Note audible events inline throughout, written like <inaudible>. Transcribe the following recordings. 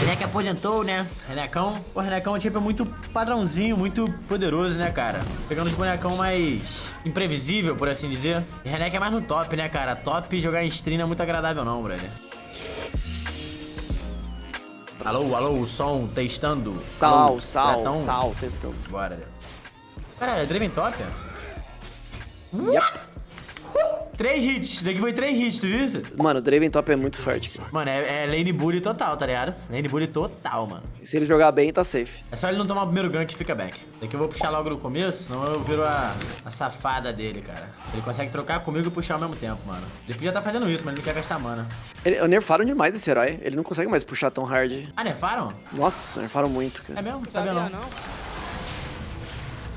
Renek aposentou, né? Renekão. O Renekão tipo, é muito padrãozinho, muito poderoso, né, cara? Pegando os bonecão mais imprevisível, por assim dizer. E Renek é mais no top, né, cara? Top jogar em stream não é muito agradável não, brother. Alô, alô, o som, testando. Sal, Alô, sal, sal, testando. Bora. Caralho, é Draven top? Yep. Três hits. Isso daqui foi três hits, tu viu isso? Mano, o Draven Top é muito forte, cara. Mano, é, é lane bully total, tá ligado? Lane bully total, mano. Se ele jogar bem, tá safe. É só ele não tomar o primeiro gank que fica back. Daqui eu vou puxar logo no começo, senão eu viro a, a safada dele, cara. Ele consegue trocar comigo e puxar ao mesmo tempo, mano. Ele podia estar fazendo isso, mas ele não quer gastar mana. Ele, nerfaram demais esse herói. Ele não consegue mais puxar tão hard. Ah, nerfaram? Nossa, nerfaram muito, É cara. mesmo? Sabia não.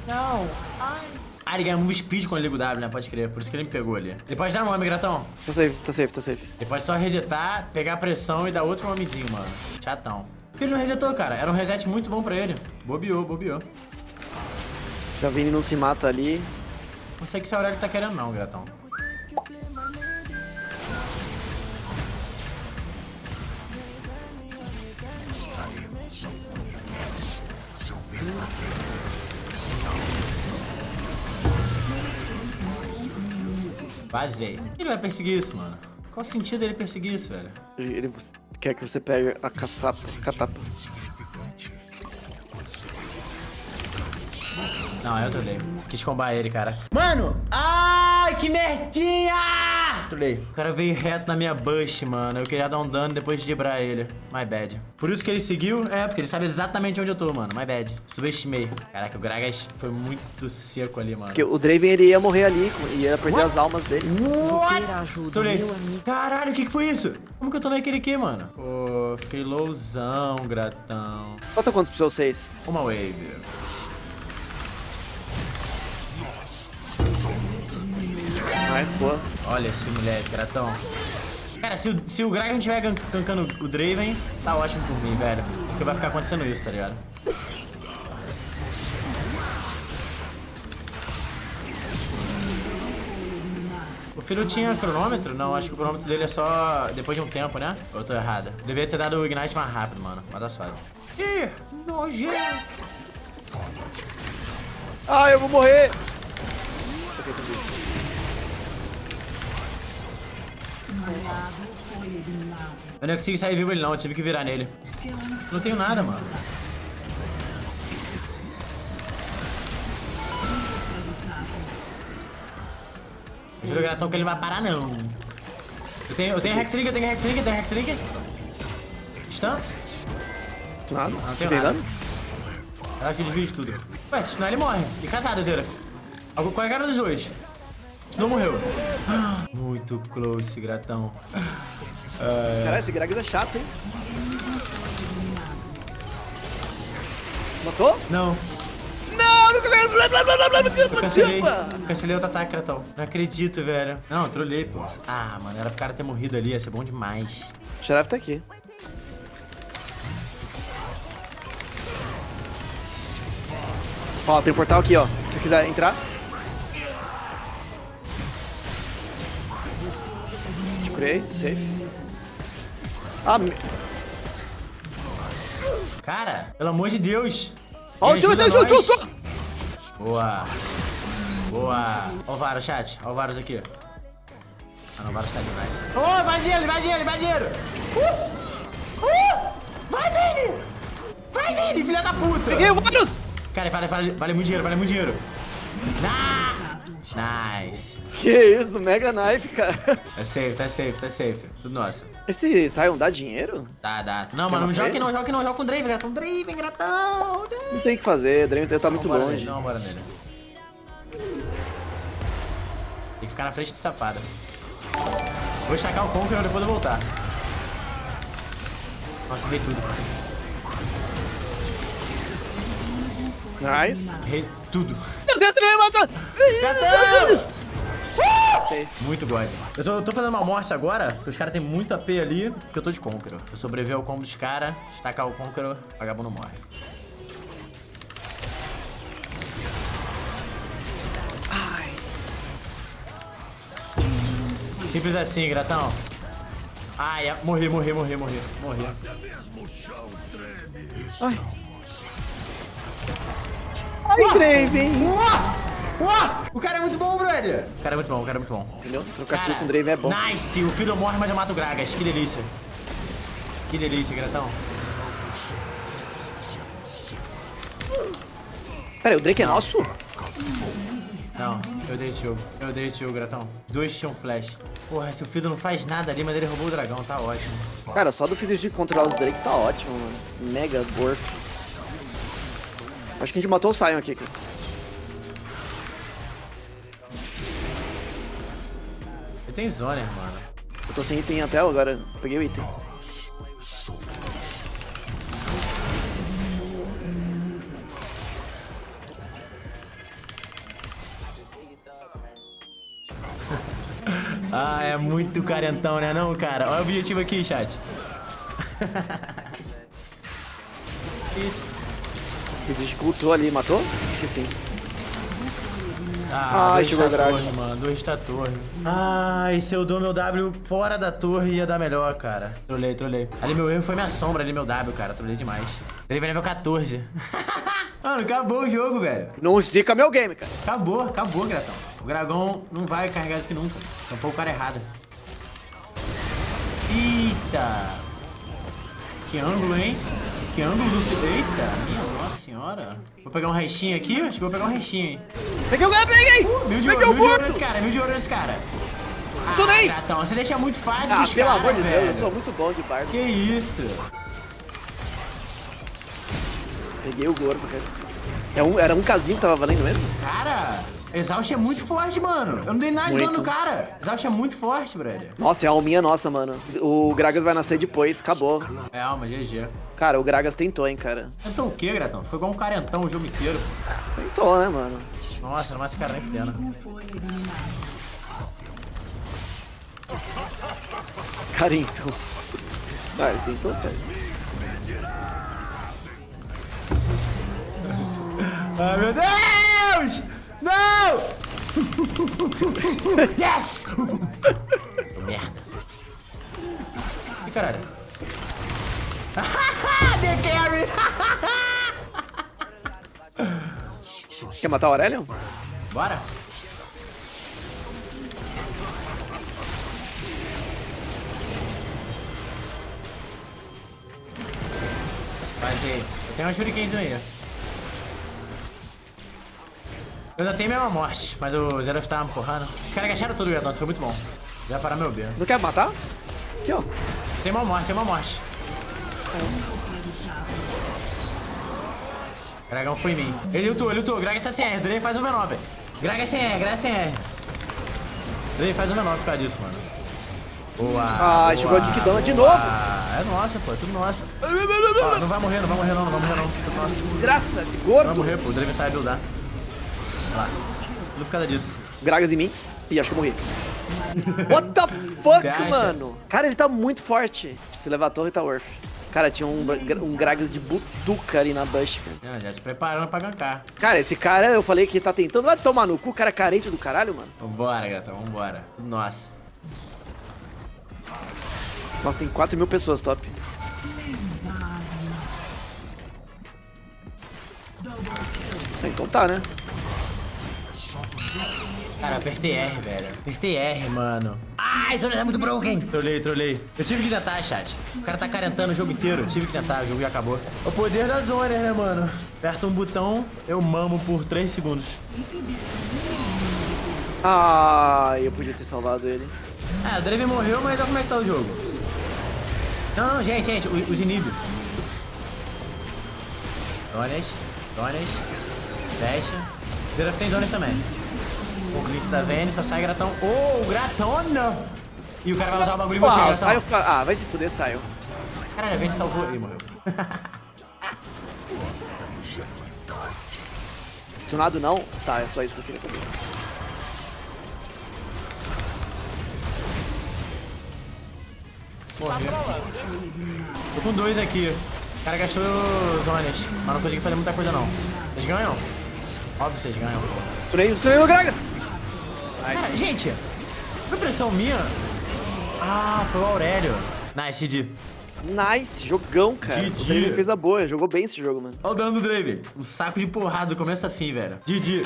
Não. Ai. Ah, ele ganha move speed quando ele liga o W, né? Pode crer. Por isso que ele me pegou ali. Ele pode dar um homem, gratão. Tá safe, tá safe, tá safe. Ele pode só resetar, pegar a pressão e dar outro homenzinho, mano. Chatão. Por que ele não resetou, cara? Era um reset muito bom pra ele. Bobeou, bobeou. Se a Vini não se mata ali. Não sei o que esse Aurélio tá querendo não, gratão. Vazei. Ele vai perseguir isso, mano. Qual o sentido dele perseguir isso, velho? Ele, ele quer que você pegue a caçapa, catapa. Não, eu trolei. Quis combar ele, cara. Mano! Ai, que merdinha! Trolei. O cara veio reto na minha bush, mano. Eu queria dar um dano depois de debrar ele. My bad. Por isso que ele seguiu? É, porque ele sabe exatamente onde eu tô, mano. My bad. Subestimei. Caraca, o Gragas foi muito seco ali, mano. Porque o Draven ele ia morrer ali, ia perder as almas dele. What? ajuda, Trolei. meu amigo. Caralho, o que, que foi isso? Como que eu tomei aquele aqui, mano? Pô, fiquei lowzão, gratão. Falta quantos pro seu 6? Uma wave. Nice, boa. Olha esse moleque, gratão. Cara, se se o Gragas não estiver gan- gankando o Draven, tá ótimo por mim, velho. Porque vai ficar acontecendo isso, tá ligado? O filho tinha cronômetro? Não, acho que o cronômetro dele é só depois de um tempo, né? Ou eu tô errado? Devia ter dado o Ignite mais rápido, mano. Mas tá suave. Ih, nojento. Ah, eu vou morrer! Eu não consegui sair vivo ele não, eu tive que virar nele. Não tenho nada, mano. Eu juro gratão que ele não vai parar, não. Eu tenho, eu tenho Hexlink, eu tenho Hexlink, eu tenho Hexlink. Stun? Nada. Não tenho nada. Eu acho que desvio de tudo. Ué, se stunar ele morre. E casado, Zera. Qual é a cara dos dois? Não morreu. <gasps> Muito close, gratão. Caralho, esse Gragas é chato, hein? Matou? Não. Não, não blá, blá, blá, blá, blá, blá, Eu cancelei. cancelei outro ataque, Gratão. Não acredito, velho. Não, trolei, pô. Ah, mano, era pro cara ter morrido ali, ia ser bom demais. O Xerath tá aqui. Ó, tem um portal aqui, ó. Se você quiser entrar. Curei, safe. Ah, me... Cara, pelo amor de Deus. Ó, Me tio, tio, tio, tio. Boa. Boa. Ó o Varus, chat. Ó o Varus aqui. Ah, não, o Varus tá demais. Ô, oh, vai dinheiro, vai dinheiro, vai dinheiro. Uh! Uh! Vai, Vini! Vai, Vini, filha da puta! Peguei o Varus! Cara, vale, vale, vale muito dinheiro, vale muito dinheiro. Na... Nice. Que isso, Mega Knife, cara. Tá safe, tá safe, tá safe. Tudo nosso. Esse Sion dá dinheiro? Dá, dá. Não, mano, não joga não, joga não, joga com o Draven, gratão. Draven, gratão. Não tem o que fazer, Draven tá muito longe. Nele, não, bora nele. Tem que ficar na frente de safada. Vou estacar o Conqueror, depois eu voltar. Nossa, errei tudo. Nice. Errei tudo. Meu Deus, ele vai matar! Safe. Muito God. Eu tô, tô fazendo uma morte agora, porque os caras têm muito AP ali, porque eu tô de Conqueror. Eu sobreviver ao combo dos caras, estacar o Conqueror, vagabundo morre. Simples assim, gratão. Ai, morri, morri, morri, morri. Morri. Ai. Ai! O cara é muito bom, brother. O cara é muito bom, o cara é muito bom. Entendeu? Trocar kill com o Draven é bom. Nice! O filho morre, mas eu mato o Gragas. Que delícia. Que delícia, gratão. Pera aí, o Drake é nosso? Não, eu dei esse jogo. Eu dei esse jogo, gratão. Dois tinham flash. Porra, se o Fido não faz nada ali, mas ele roubou o dragão, tá ótimo. Cara, só do Fidesz de controlar os Drake tá ótimo, mano. Mega worth. Acho que a gente matou o Sion aqui, cara. Ele tem zoner, mano. Eu tô sem item até agora. Peguei o item. <laughs> Ah, é muito carentão, né não, cara? Olha o objetivo aqui, chat. <laughs> Isso. Existe cultou ali, matou? Acho que sim. Ah, Ai, chegou da torre, mano. Dois da torre. Ai, se eu dou meu W fora da torre ia dar melhor, cara. Trolei, trolei. Ali meu erro foi minha sombra, ali meu W, cara. Trolei demais. Ele vai nível 14. <laughs> mano, acabou o jogo, velho. Não zica meu game, cara. Acabou, acabou, Gratão. O dragão não vai carregar isso aqui nunca. Tampou o cara errado. Eita! Que ângulo, hein? Que ângulo do... Eita, minha nossa senhora. Vou pegar um restinho aqui? Acho que vou pegar um restinho, hein? Peguei o game, peguei! Mil de peguei ouro, o mil de ouro nesse cara, mil de ouro nesse cara. Ah, Estourei! Gratão, você deixa muito fácil Ah, pros pelo cara, amor de Deus, velho. eu sou muito bom de bardo. Que isso? Peguei o gordo, cara. É um, era um casinho que tava valendo mesmo? Cara, Exaust é muito forte, mano. Eu não dei nada de dano no cara. Exaust é muito forte, brother. Nossa, é a alminha nossa, mano. O Gragas vai nascer depois, acabou. É, alma, GG. Cara, o Gragas tentou, hein, cara. Então o que, Gratão? Foi igual um carentão o jogo inteiro. Tentou, né, mano? Nossa, não mais esse cara nem fudendo. Cara, então. Ah, ele tentou, cara. Ai, meu Deus! Não! <laughs> yes! Merda. Ih, caralho. <laughs> The carry! <laughs> Quer matar o Aurelion? Bora? Faz aí. Eu tenho uma shurikenzinho aí. Eu ainda tenho minha morte, mas o Zero tava me empurrando. Os caras agacharam tudo, Gratão, isso foi muito bom. Já parar meu B. Não quer matar? Aqui, ó. Tem uma morte, tem uma morte. Dragão foi em mim. Ele lutou, ele lutou. Graga tá sem R. Drey faz um V9. Graga é sem R, Graga é sem R. Drey faz um V9 por causa disso, mano. Boa. Ah, boa, chegou a Dick Dama de novo. É nossa, pô. É tudo nosso. Ó, não vai morrer, não vai morrer não, não vai morrer não. Tudo nosso. Desgraça, esse Não vai gordo. morrer, pô. O Drey sabe buildar. Lá. Tudo por causa disso. Gragas em mim. Ih, acho que eu morri. What the fuck, mano? Cara, ele tá muito forte. Se levar a torre, tá worth. Cara, tinha um, um Gragas de butuca ali na bush, cara. Ah, Já se preparando pra gankar. Cara, esse cara, eu falei que tá tentando. Vai tomar no cu, cara carente do caralho, mano. Vambora, Gratão, vambora. Nossa. Nossa, tem 4 mil pessoas top. Então tá, né? Cara, apertei R, velho. Apertei R, mano. Ai, isso é muito broken. Trolei, trolei. Eu tive que tentar, chat. O cara tá carentando o jogo inteiro. Eu tive que tentar, o jogo já acabou. O poder da zona, né, mano? Aperta um botão, eu mamo por 3 segundos. Ah, eu podia ter salvado ele. Ah, o Draven morreu, mas olha como é que tá o jogo. Não, não, gente, gente, os, os inib. Zonas, zonas, fecha. Draven tem zonas também. O Glitch tá vendo, só sai gratão. Oh, o gratão não! E o cara vai usar o bagulho em você, Ah, gratão. Saio ah, vai se fuder, Saio. Caralho, a gente salvou. Ih, morreu. Stunado não? Tá, é só isso que eu queria saber. Morreu. Tô com dois aqui. O cara gastou zonas, mas não consegui fazer muita coisa não. Vocês ganham? Óbvio que vocês ganham. Stunei, stunei o Gragas! Cara, gente, foi impressão minha, foi o Aurélio. Nice, GG. Nice, jogão, cara. GG. O Draven fez a boa, jogou bem esse jogo, mano. Olha o dano do Drave. Um saco de porrada do começo a fim, velho. GG.